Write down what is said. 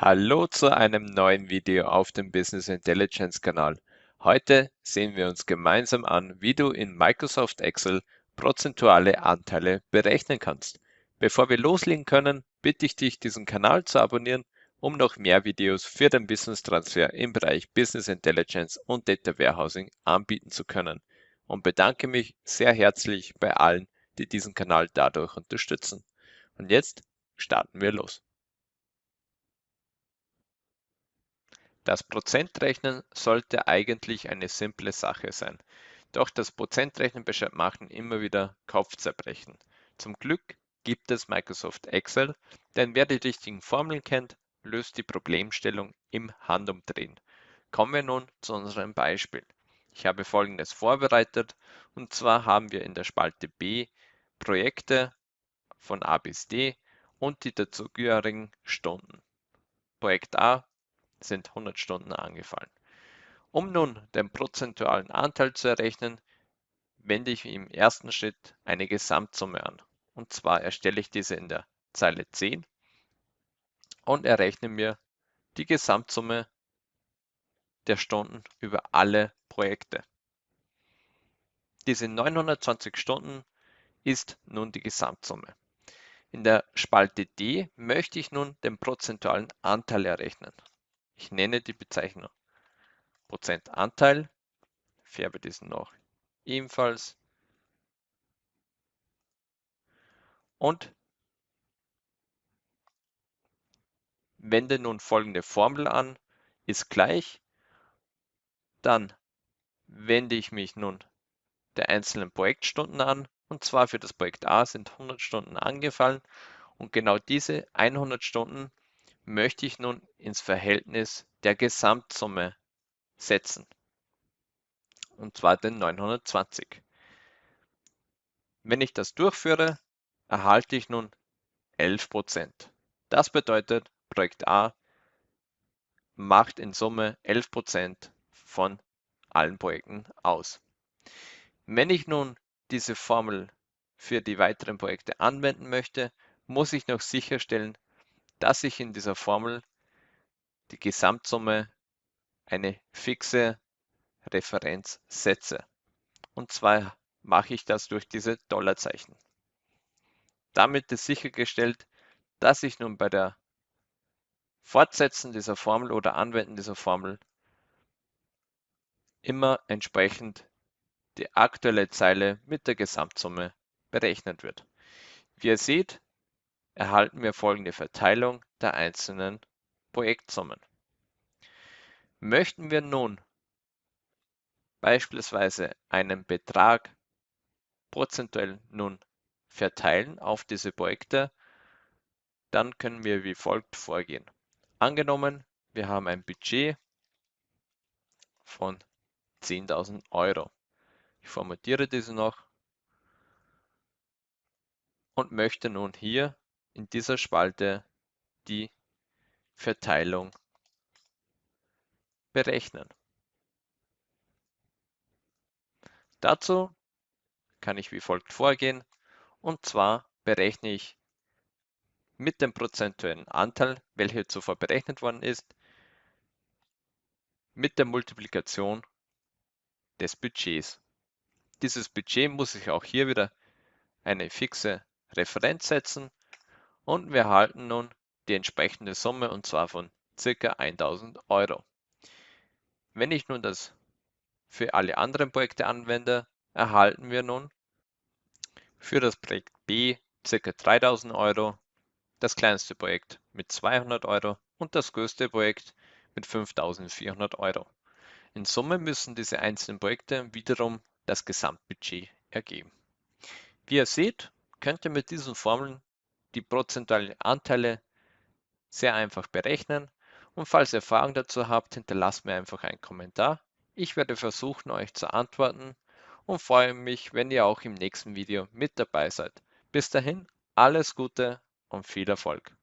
Hallo zu einem neuen Video auf dem Business Intelligence Kanal. Heute sehen wir uns gemeinsam an, wie du in Microsoft Excel prozentuale Anteile berechnen kannst. Bevor wir loslegen können, bitte ich dich, diesen Kanal zu abonnieren, um noch mehr Videos für den Business Transfer im Bereich Business Intelligence und Data Warehousing anbieten zu können und bedanke mich sehr herzlich bei allen, die diesen Kanal dadurch unterstützen. Und jetzt starten wir los. Das Prozentrechnen sollte eigentlich eine simple Sache sein. Doch das Prozentrechnen machen immer wieder Kopfzerbrechen. Zum Glück gibt es Microsoft Excel, denn wer die richtigen Formeln kennt, löst die Problemstellung im Handumdrehen. Kommen wir nun zu unserem Beispiel. Ich habe folgendes vorbereitet und zwar haben wir in der Spalte B Projekte von A bis D und die dazugehörigen Stunden. Projekt A sind 100 Stunden angefallen. Um nun den prozentualen Anteil zu errechnen, wende ich im ersten Schritt eine Gesamtsumme an. Und zwar erstelle ich diese in der Zeile 10 und errechne mir die Gesamtsumme der Stunden über alle Projekte. Diese 920 Stunden ist nun die Gesamtsumme. In der Spalte D möchte ich nun den prozentualen Anteil errechnen. Ich nenne die Bezeichnung. Prozentanteil, färbe diesen noch ebenfalls. Und wende nun folgende Formel an, ist gleich, dann wende ich mich nun der einzelnen Projektstunden an und zwar für das Projekt A sind 100 Stunden angefallen. Und genau diese 100 Stunden möchte ich nun ins Verhältnis der Gesamtsumme setzen, und zwar den 920. Wenn ich das durchführe, erhalte ich nun 11%. Das bedeutet, Projekt A macht in Summe 11% von allen Projekten aus. Wenn ich nun diese Formel für die weiteren Projekte anwenden möchte, muss ich noch sicherstellen, dass ich in dieser Formel die Gesamtsumme eine fixe Referenz setze. Und zwar mache ich das durch diese Dollarzeichen. Damit ist sichergestellt, dass ich nun bei der Fortsetzen dieser Formel oder Anwenden dieser Formel immer entsprechend die aktuelle Zeile mit der Gesamtsumme berechnet wird. Wie ihr seht, erhalten wir folgende Verteilung der einzelnen Projektsummen. Möchten wir nun beispielsweise einen Betrag prozentuell nun verteilen auf diese Projekte, dann können wir wie folgt vorgehen. Angenommen, wir haben ein Budget von 10.000 Euro. Ich formatiere diese noch und möchte nun hier in dieser Spalte die Verteilung berechnen. Dazu kann ich wie folgt vorgehen und zwar berechne ich mit dem prozentuellen Anteil, welcher zuvor berechnet worden ist, mit der Multiplikation des Budgets. Dieses Budget muss ich auch hier wieder eine fixe Referenz setzen und wir erhalten nun die entsprechende Summe und zwar von ca. 1000 Euro. Wenn ich nun das für alle anderen Projekte anwende, erhalten wir nun für das Projekt B ca. 3000 Euro, das kleinste Projekt mit 200 Euro und das größte Projekt mit 5400 Euro. In Summe müssen diese einzelnen Projekte wiederum das Gesamtbudget ergeben. Wie ihr seht, könnt ihr mit diesen Formeln die prozentualen Anteile sehr einfach berechnen. Und falls ihr Fragen dazu habt, hinterlasst mir einfach einen Kommentar. Ich werde versuchen, euch zu antworten und freue mich, wenn ihr auch im nächsten Video mit dabei seid. Bis dahin, alles Gute und viel Erfolg.